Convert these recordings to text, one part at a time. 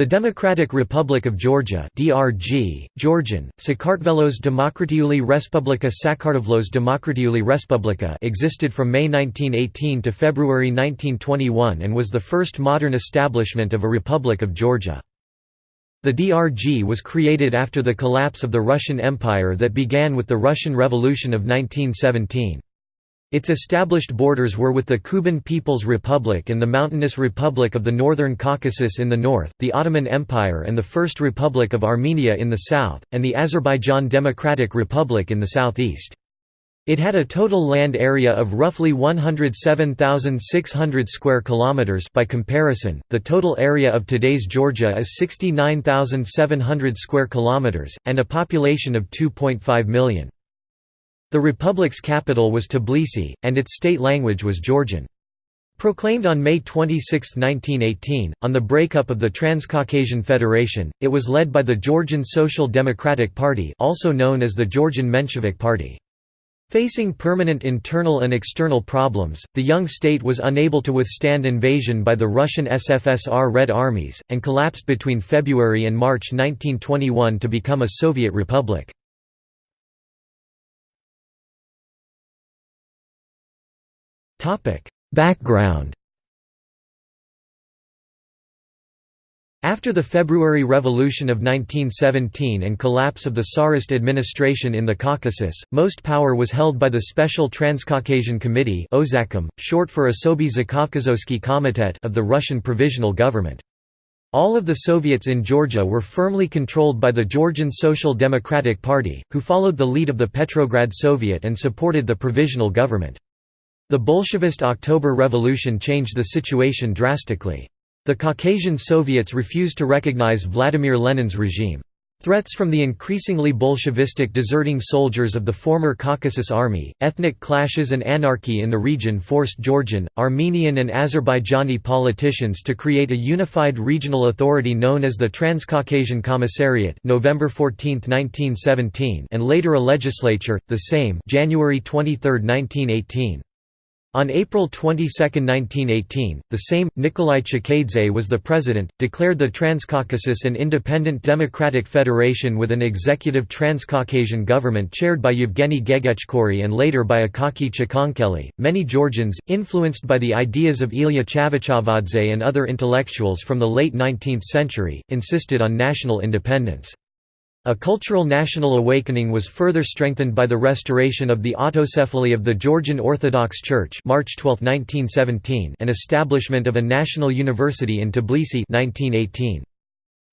The Democratic Republic of Georgia (DRG), Georgian, Sakartvelos Demokratiouli Respublika Sakartvlos Demokratiouli Respublika existed from May 1918 to February 1921 and was the first modern establishment of a Republic of Georgia. The DRG was created after the collapse of the Russian Empire that began with the Russian Revolution of 1917. Its established borders were with the Kuban People's Republic and the Mountainous Republic of the Northern Caucasus in the north, the Ottoman Empire and the First Republic of Armenia in the south, and the Azerbaijan Democratic Republic in the southeast. It had a total land area of roughly 107,600 square kilometers by comparison. The total area of today's Georgia is 69,700 square kilometers and a population of 2.5 million. The republic's capital was Tbilisi, and its state language was Georgian. Proclaimed on May 26, 1918, on the breakup of the Transcaucasian Federation, it was led by the Georgian Social Democratic Party also known as the Georgian Menshevik Party. Facing permanent internal and external problems, the young state was unable to withstand invasion by the Russian SFSR Red Armies, and collapsed between February and March 1921 to become a Soviet republic. Topic: Background. After the February Revolution of 1917 and collapse of the Tsarist administration in the Caucasus, most power was held by the Special Transcaucasian Committee short for Osoby Zakaukazoski Komitet of the Russian Provisional Government. All of the Soviets in Georgia were firmly controlled by the Georgian Social Democratic Party, who followed the lead of the Petrograd Soviet and supported the provisional government. The Bolshevist October Revolution changed the situation drastically. The Caucasian Soviets refused to recognize Vladimir Lenin's regime. Threats from the increasingly Bolshevistic deserting soldiers of the former Caucasus Army, ethnic clashes and anarchy in the region forced Georgian, Armenian and Azerbaijani politicians to create a unified regional authority known as the Transcaucasian Commissariat November 14, 1917 and later a legislature, the Sejm January 23, 1918. On April 22, 1918, the Sejm, Nikolai Chkheidze was the president, declared the Transcaucasus an independent democratic federation with an executive Transcaucasian government chaired by Yevgeny Gegechkori and later by Akaki Chkhenkeli. Many Georgians, influenced by the ideas of Ilya Chavchavadze and other intellectuals from the late 19th century, insisted on national independence. A cultural national awakening was further strengthened by the restoration of the autocephaly of the Georgian Orthodox Church March 12, 1917 and establishment of a national university in Tbilisi 1918.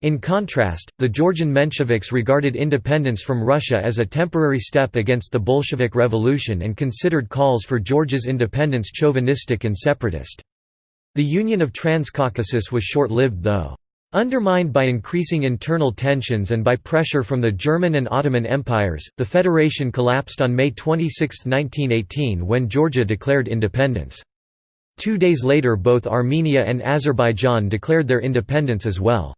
In contrast, the Georgian Mensheviks regarded independence from Russia as a temporary step against the Bolshevik Revolution and considered calls for Georgia's independence chauvinistic and separatist. The Union of Transcaucasus was short-lived though. Undermined by increasing internal tensions and by pressure from the German and Ottoman empires, the federation collapsed on May 26, 1918 when Georgia declared independence. Two days later both Armenia and Azerbaijan declared their independence as well.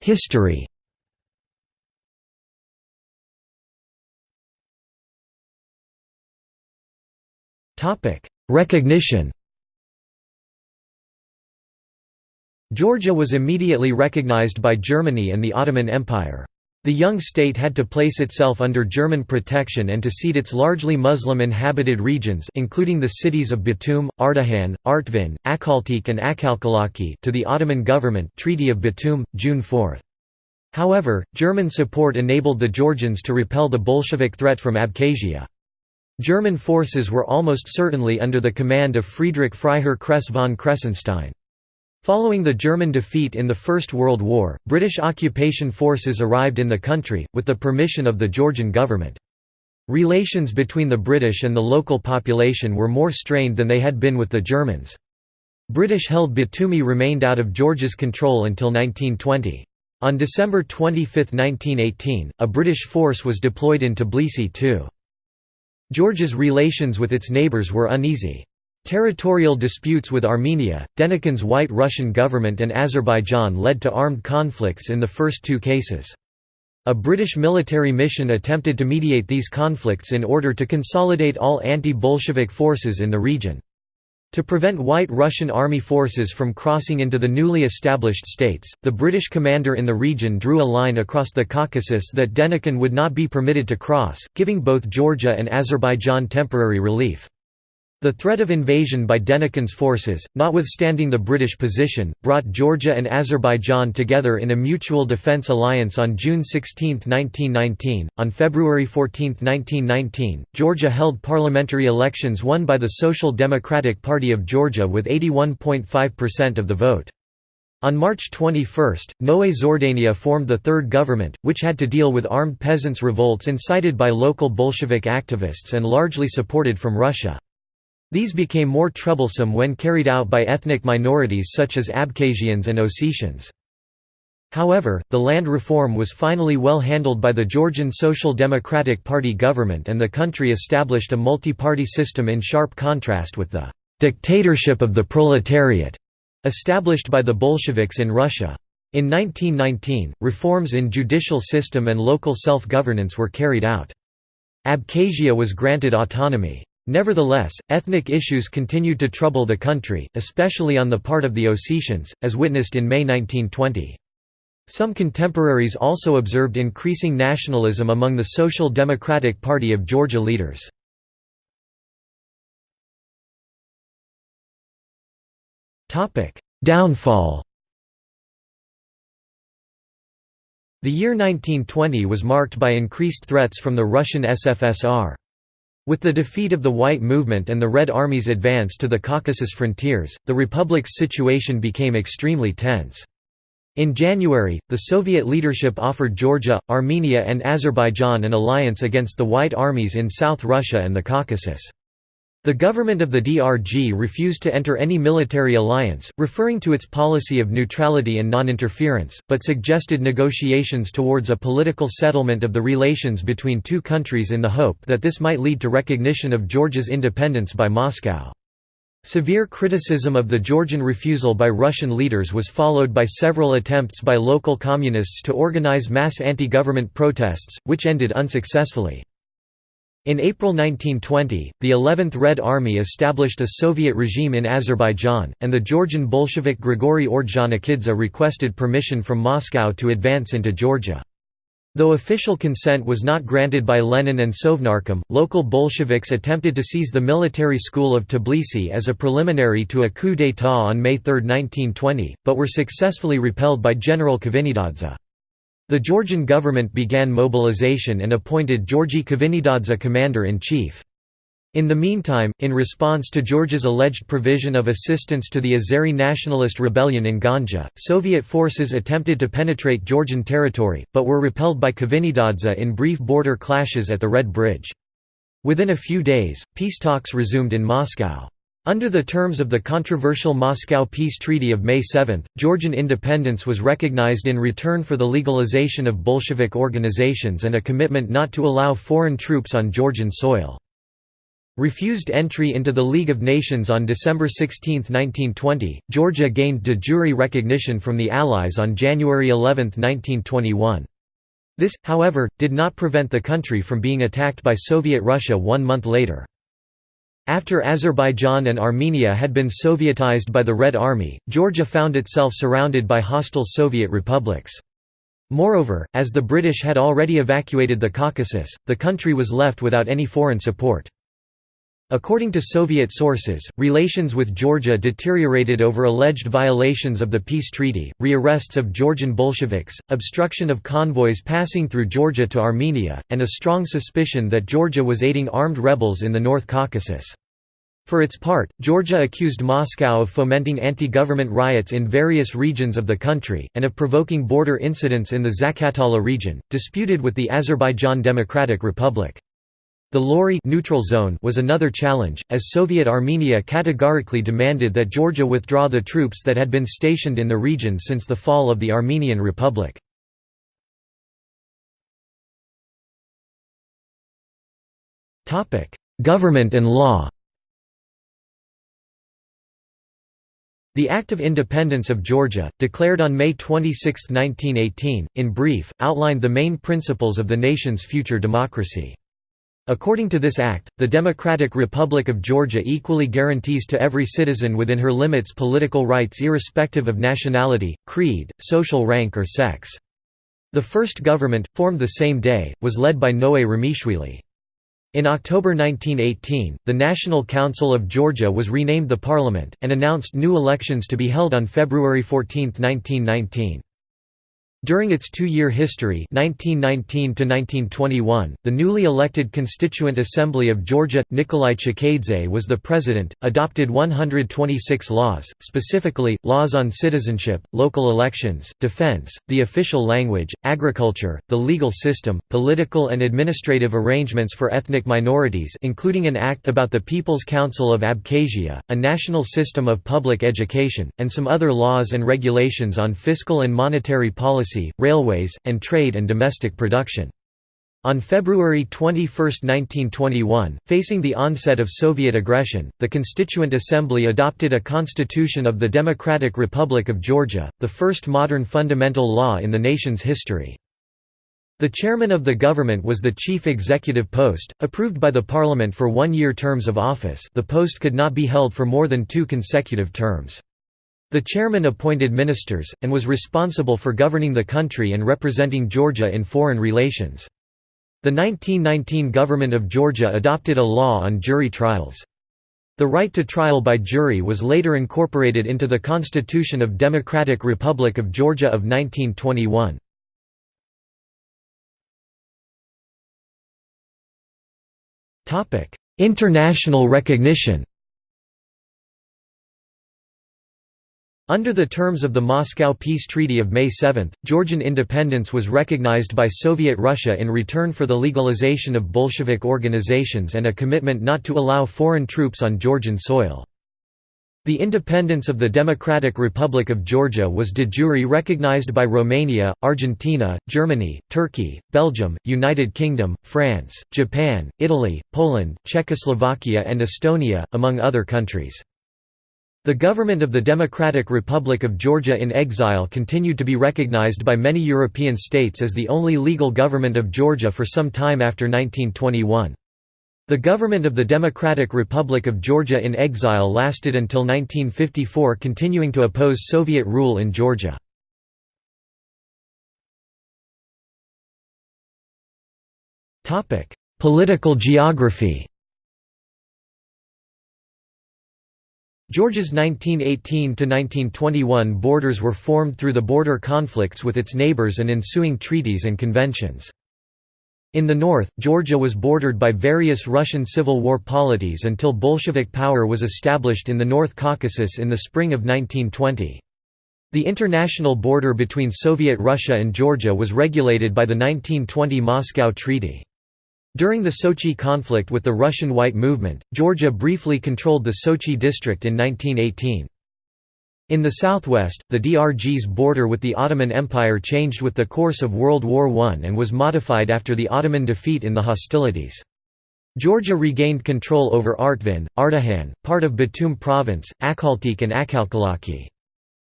History Topic: Recognition Georgia was immediately recognized by Germany and the Ottoman Empire. The young state had to place itself under German protection and to cede its largely Muslim-inhabited regions including the cities of Batum, Ardahan, Artvin, Akhaltsikhe and Akhalkalaki to the Ottoman government Treaty of Batum, June 4. However, German support enabled the Georgians to repel the Bolshevik threat from Abkhazia. German forces were almost certainly under the command of Friedrich Freiherr Kress von Kressenstein. Following the German defeat in the First World War, British occupation forces arrived in the country, with the permission of the Georgian government. Relations between the British and the local population were more strained than they had been with the Germans. British-held Batumi remained out of Georgia's control until 1920. On December 25, 1918, a British force was deployed in Tbilisi too. Georgia's relations with its neighbours were uneasy. Territorial disputes with Armenia, Denikin's White Russian government and Azerbaijan led to armed conflicts in the first two cases. A British military mission attempted to mediate these conflicts in order to consolidate all anti-Bolshevik forces in the region. To prevent White Russian Army forces from crossing into the newly established states, the British commander in the region drew a line across the Caucasus that Denikin would not be permitted to cross, giving both Georgia and Azerbaijan temporary relief. The threat of invasion by Denikin's forces, notwithstanding the British position, brought Georgia and Azerbaijan together in a mutual defence alliance on June 16, 1919. On February 14, 1919, Georgia held parliamentary elections won by the Social Democratic Party of Georgia with 81.5% of the vote. On March 21, Noe Zhordania formed the third government, which had to deal with armed peasants' revolts incited by local Bolshevik activists and largely supported from Russia. These became more troublesome when carried out by ethnic minorities such as Abkhazians and Ossetians. However, the land reform was finally well handled by the Georgian Social Democratic Party government and the country established a multi-party system in sharp contrast with the «dictatorship of the proletariat» established by the Bolsheviks in Russia. In 1919, reforms in judicial system and local self-governance were carried out. Abkhazia was granted autonomy. Nevertheless, ethnic issues continued to trouble the country, especially on the part of the Ossetians, as witnessed in May 1920. Some contemporaries also observed increasing nationalism among the Social Democratic Party of Georgia leaders. Downfall The year 1920 was marked by increased threats from the Russian SFSR. With the defeat of the White Movement and the Red Army's advance to the Caucasus frontiers, the Republic's situation became extremely tense. In January, the Soviet leadership offered Georgia, Armenia and Azerbaijan an alliance against the White armies in South Russia and the Caucasus. The government of the DRG refused to enter any military alliance, referring to its policy of neutrality and non-interference, but suggested negotiations towards a political settlement of the relations between two countries in the hope that this might lead to recognition of Georgia's independence by Moscow. Severe criticism of the Georgian refusal by Russian leaders was followed by several attempts by local communists to organize mass anti-government protests, which ended unsuccessfully. In April 1920, the 11th Red Army established a Soviet regime in Azerbaijan, and the Georgian Bolshevik Grigory Ordzhonikidze requested permission from Moscow to advance into Georgia. Though official consent was not granted by Lenin and Sovnarkom, local Bolsheviks attempted to seize the military school of Tbilisi as a preliminary to a coup d'état on May 3, 1920, but were successfully repelled by General Kvinitadze. The Georgian government began mobilization and appointed Georgi Kvinitadze commander-in-chief. In the meantime, in response to Georgia's alleged provision of assistance to the Azeri nationalist rebellion in Ganja, Soviet forces attempted to penetrate Georgian territory, but were repelled by Kvinitadze in brief border clashes at the Red Bridge. Within a few days, peace talks resumed in Moscow. Under the terms of the controversial Moscow Peace Treaty of May 7, Georgian independence was recognized in return for the legalization of Bolshevik organizations and a commitment not to allow foreign troops on Georgian soil. Refused entry into the League of Nations on December 16, 1920, Georgia gained de jure recognition from the Allies on January 11, 1921. This, however, did not prevent the country from being attacked by Soviet Russia one month later. After Azerbaijan and Armenia had been Sovietized by the Red Army, Georgia found itself surrounded by hostile Soviet republics. Moreover, as the British had already evacuated the Caucasus, the country was left without any foreign support. According to Soviet sources, relations with Georgia deteriorated over alleged violations of the peace treaty, rearrests of Georgian Bolsheviks, obstruction of convoys passing through Georgia to Armenia, and a strong suspicion that Georgia was aiding armed rebels in the North Caucasus. For its part, Georgia accused Moscow of fomenting anti-government riots in various regions of the country, and of provoking border incidents in the Zakatala region, disputed with the Azerbaijan Democratic Republic. The Lori neutral zone was another challenge, as Soviet Armenia categorically demanded that Georgia withdraw the troops that had been stationed in the region since the fall of the Armenian Republic. Government and law The Act of Independence of Georgia, declared on May 26, 1918, in brief, outlined the main principles of the nation's future democracy. According to this act, the Democratic Republic of Georgia equally guarantees to every citizen within her limits political rights irrespective of nationality, creed, social rank or sex. The first government, formed the same day, was led by Noe Ramishvili. In October 1918, the National Council of Georgia was renamed the Parliament, and announced new elections to be held on February 14, 1919. During its two-year history 1919 the newly elected Constituent Assembly of Georgia, Nikolai Chkheidze was the president, adopted 126 laws, specifically, laws on citizenship, local elections, defense, the official language, agriculture, the legal system, political and administrative arrangements for ethnic minorities including an act about the People's Council of Abkhazia, a national system of public education, and some other laws and regulations on fiscal and monetary policy railways, and trade and domestic production. On February 21, 1921, facing the onset of Soviet aggression, the Constituent Assembly adopted a Constitution of the Democratic Republic of Georgia, the first modern fundamental law in the nation's history. The chairman of the government was the chief executive post, approved by the parliament for one-year terms of office the post could not be held for more than two consecutive terms. The chairman appointed ministers, and was responsible for governing the country and representing Georgia in foreign relations. The 1919 government of Georgia adopted a law on jury trials. The right to trial by jury was later incorporated into the Constitution of Democratic Republic of Georgia of 1921. International recognition Under the terms of the Moscow Peace Treaty of May 7, Georgian independence was recognized by Soviet Russia in return for the legalization of Bolshevik organizations and a commitment not to allow foreign troops on Georgian soil. The independence of the Democratic Republic of Georgia was de jure recognized by Romania, Argentina, Germany, Turkey, Belgium, United Kingdom, France, Japan, Italy, Poland, Czechoslovakia and Estonia, among other countries. The government of the Democratic Republic of Georgia in exile continued to be recognized by many European states as the only legal government of Georgia for some time after 1921. The government of the Democratic Republic of Georgia in exile lasted until 1954 continuing to oppose Soviet rule in Georgia. Political geography Georgia's 1918–1921 borders were formed through the border conflicts with its neighbors and ensuing treaties and conventions. In the north, Georgia was bordered by various Russian Civil War polities until Bolshevik power was established in the North Caucasus in the spring of 1920. The international border between Soviet Russia and Georgia was regulated by the 1920 Moscow Treaty. During the Sochi conflict with the Russian White Movement, Georgia briefly controlled the Sochi district in 1918. In the southwest, the DRG's border with the Ottoman Empire changed with the course of World War I and was modified after the Ottoman defeat in the hostilities. Georgia regained control over Artvin, Ardahan, part of Batum province, Akhaltsikhe and Akhalkalaki.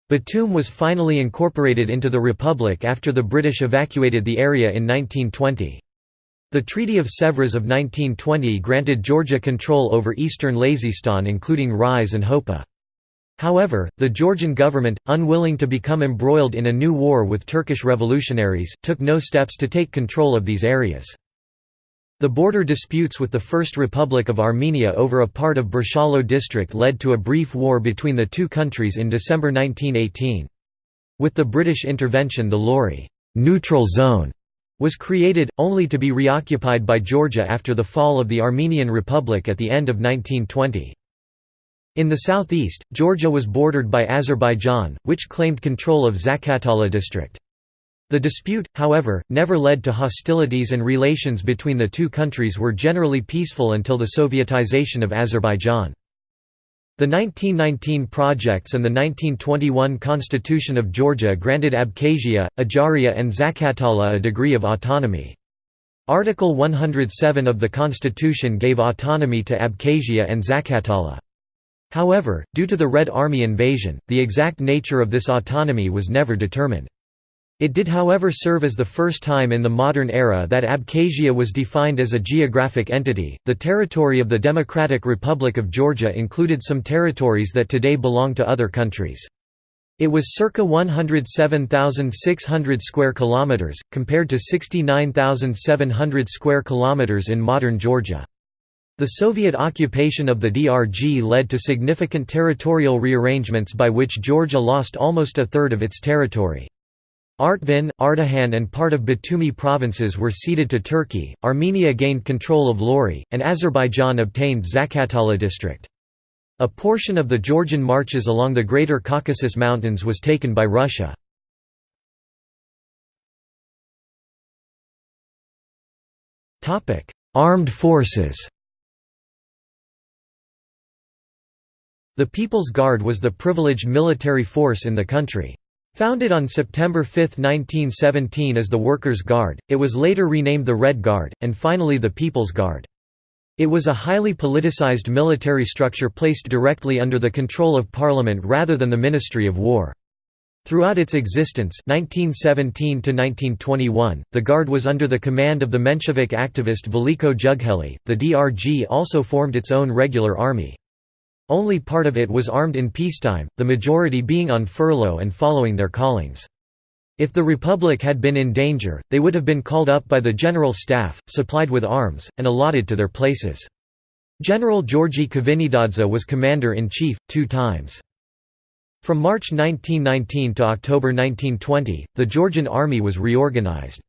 Batum was finally incorporated into the republic after the British evacuated the area in 1920. The Treaty of Sèvres of 1920 granted Georgia control over eastern Lazistan including Rize and Hopa. However, the Georgian government, unwilling to become embroiled in a new war with Turkish revolutionaries, took no steps to take control of these areas. The border disputes with the First Republic of Armenia over a part of Borchalo district led to a brief war between the two countries in December 1918. With the British intervention the Lori neutral zone was created, only to be reoccupied by Georgia after the fall of the Armenian Republic at the end of 1920. In the southeast, Georgia was bordered by Azerbaijan, which claimed control of Zaqatala district. The dispute, however, never led to hostilities and relations between the two countries were generally peaceful until the Sovietization of Azerbaijan. The 1919 projects and the 1921 Constitution of Georgia granted Abkhazia, Ajaria and Zaqatala a degree of autonomy. Article 107 of the Constitution gave autonomy to Abkhazia and Zaqatala. However, due to the Red Army invasion, the exact nature of this autonomy was never determined. It did however serve as the first time in the modern era that Abkhazia was defined as a geographic entity. The territory of the Democratic Republic of Georgia included some territories that today belong to other countries. It was circa 107,600 square kilometers compared to 69,700 square kilometers in modern Georgia. The Soviet occupation of the DRG led to significant territorial rearrangements by which Georgia lost almost a third of its territory. Artvin, Ardahan and part of Batumi provinces were ceded to Turkey, Armenia gained control of Lori, and Azerbaijan obtained Zakatala district. A portion of the Georgian marches along the Greater Caucasus Mountains was taken by Russia. Armed forces The People's Guard was the privileged military force in the country. Founded on September 5, 1917 as the Workers' Guard, it was later renamed the Red Guard, and finally the People's Guard. It was a highly politicized military structure placed directly under the control of Parliament rather than the Ministry of War. Throughout its existence 1917 the Guard was under the command of the Menshevik activist Veliko Jugheli. The DRG also formed its own regular army. Only part of it was armed in peacetime, the majority being on furlough and following their callings. If the Republic had been in danger, they would have been called up by the General Staff, supplied with arms, and allotted to their places. General Georgi Kvinitadze was commander-in-chief, two times. From March 1919 to October 1920, the Georgian army was reorganized.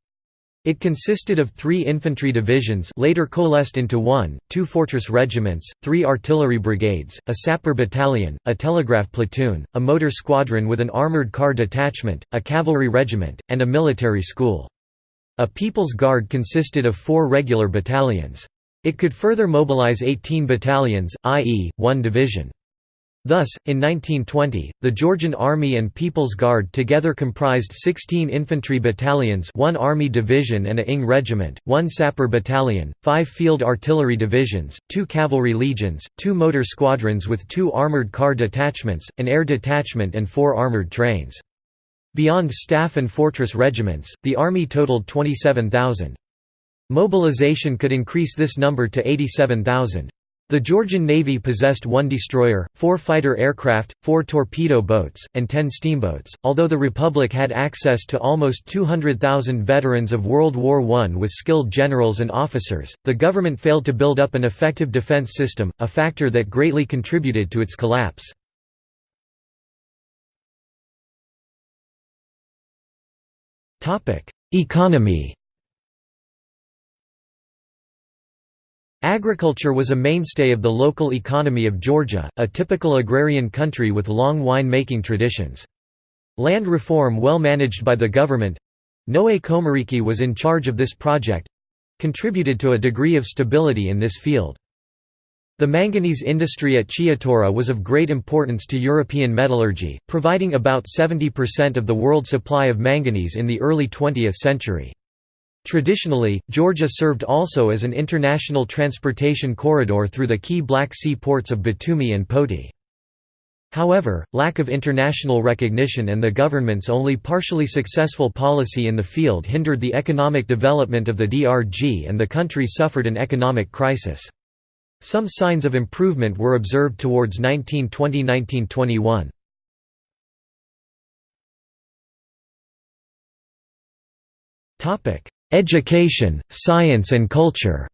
It consisted of three infantry divisions later coalesced into one, two fortress regiments, three artillery brigades, a sapper battalion, a telegraph platoon, a motor squadron with an armoured car detachment, a cavalry regiment, and a military school. A People's Guard consisted of four regular battalions. It could further mobilize 18 battalions, i.e., one division. Thus, in 1920, the Georgian Army and People's Guard together comprised 16 infantry battalions one Army division and a ING regiment, one sapper battalion, five field artillery divisions, two cavalry legions, two motor squadrons with two armoured car detachments, an air detachment and four armoured trains. Beyond staff and fortress regiments, the Army totaled 27,000. Mobilization could increase this number to 87,000. The Georgian Navy possessed one destroyer, four fighter aircraft, four torpedo boats, and ten steamboats. Although the Republic had access to almost 200,000 veterans of World War I with skilled generals and officers, the government failed to build up an effective defense system, a factor that greatly contributed to its collapse. Economy Agriculture was a mainstay of the local economy of Georgia, a typical agrarian country with long wine-making traditions. Land reform well managed by the government—Noe Khomeriki was in charge of this project—contributed to a degree of stability in this field. The manganese industry at Chiatura was of great importance to European metallurgy, providing about 70% of the world supply of manganese in the early 20th century. Traditionally, Georgia served also as an international transportation corridor through the key Black Sea ports of Batumi and Poti. However, lack of international recognition and the government's only partially successful policy in the field hindered the economic development of the DRG and the country suffered an economic crisis. Some signs of improvement were observed towards 1920–1921. Education, science and culture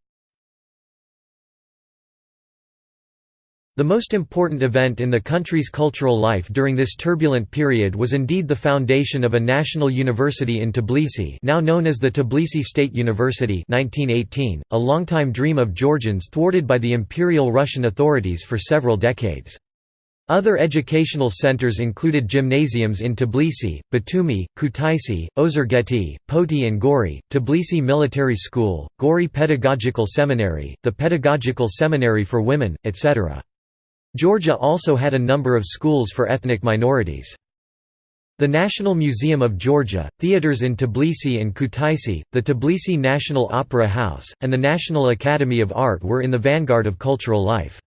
The most important event in the country's cultural life during this turbulent period was indeed the foundation of a national university in Tbilisi now known as the Tbilisi State University 1918, a longtime dream of Georgians thwarted by the Imperial Russian authorities for several decades. Other educational centers included gymnasiums in Tbilisi, Batumi, Kutaisi, Ozurgeti, Poti and Gori, Tbilisi Military School, Gori Pedagogical Seminary, the Pedagogical Seminary for Women, etc. Georgia also had a number of schools for ethnic minorities. The National Museum of Georgia, theaters in Tbilisi and Kutaisi, the Tbilisi National Opera House, and the National Academy of Art were in the vanguard of cultural life.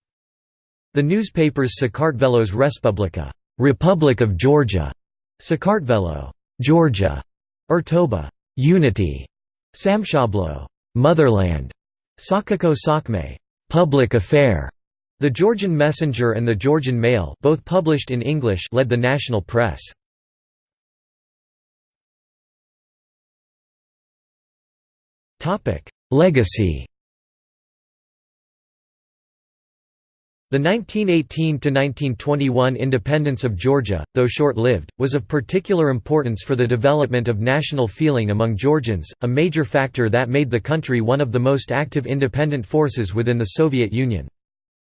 The newspapers Sakartvelos Respublika Republic of Georgia, Sakartvelo Georgia, Urtoba unity, Samshablo motherland, Sakako Sakme public affair. The Georgian Messenger and the Georgian Mail both published in English led the national press. Legacy The 1918–1921 independence of Georgia, though short-lived, was of particular importance for the development of national feeling among Georgians, a major factor that made the country one of the most active independent forces within the Soviet Union.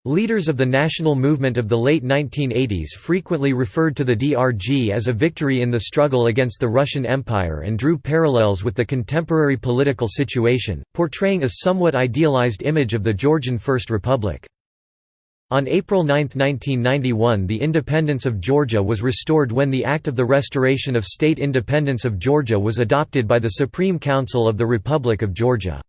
Leaders of the national movement of the late 1980s frequently referred to the DRG as a victory in the struggle against the Russian Empire and drew parallels with the contemporary political situation, portraying a somewhat idealized image of the Georgian First Republic. On April 9, 1991 the independence of Georgia was restored when the Act of the Restoration of State Independence of Georgia was adopted by the Supreme Council of the Republic of Georgia.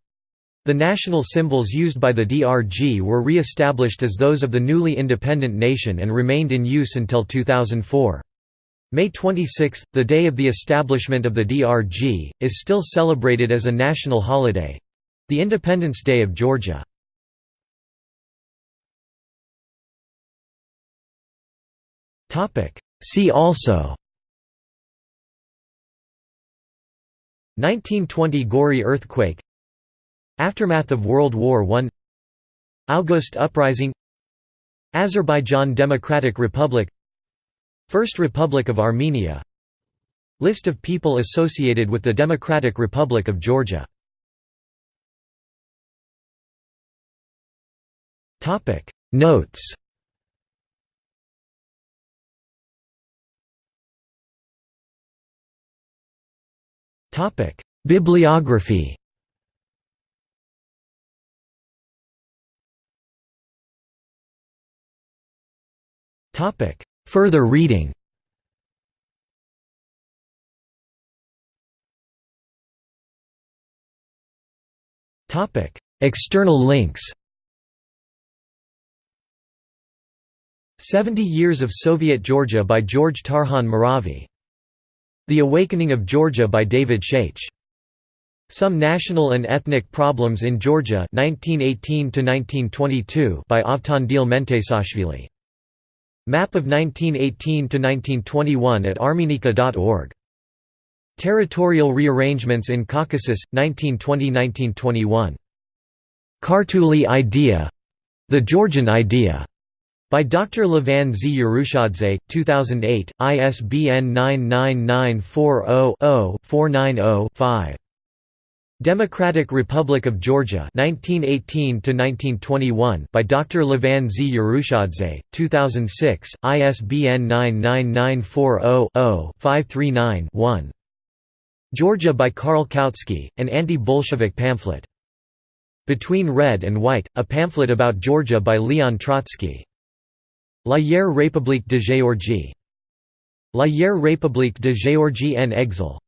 The national symbols used by the DRG were re-established as those of the newly independent nation and remained in use until 2004. May 26, the day of the establishment of the DRG, is still celebrated as a national holiday—the Independence Day of Georgia. See also. 1920 Gori earthquake. Aftermath of World War I August Uprising. Azerbaijan Democratic Republic. First Republic of Armenia. List of people associated with the Democratic Republic of Georgia. Notes Bibliography. Further reading. External links. 70 Years of Soviet Georgia by George Tarhan Meravi the Awakening of Georgia by David Shaich. Some National and Ethnic Problems in Georgia 1918 by Avtandil Menteshashvili. Map of 1918–1921 at armenica.org. Territorial Rearrangements in Caucasus, 1920–1921. Kartuli Idea — The Georgian Idea by Dr. Levan Z. Urushadze, 2008, ISBN 99940-0-490-5. Democratic Republic of Georgia 1918 by Dr. Levan Z. Urushadze, 2006, ISBN 99940-0-539-1. Georgia by Karl Kautsky, an anti-Bolshevik pamphlet. Between Red and White, a pamphlet about Georgia by Leon Trotsky. La Hier République de Géorgie. La Hier République de Géorgie en exil.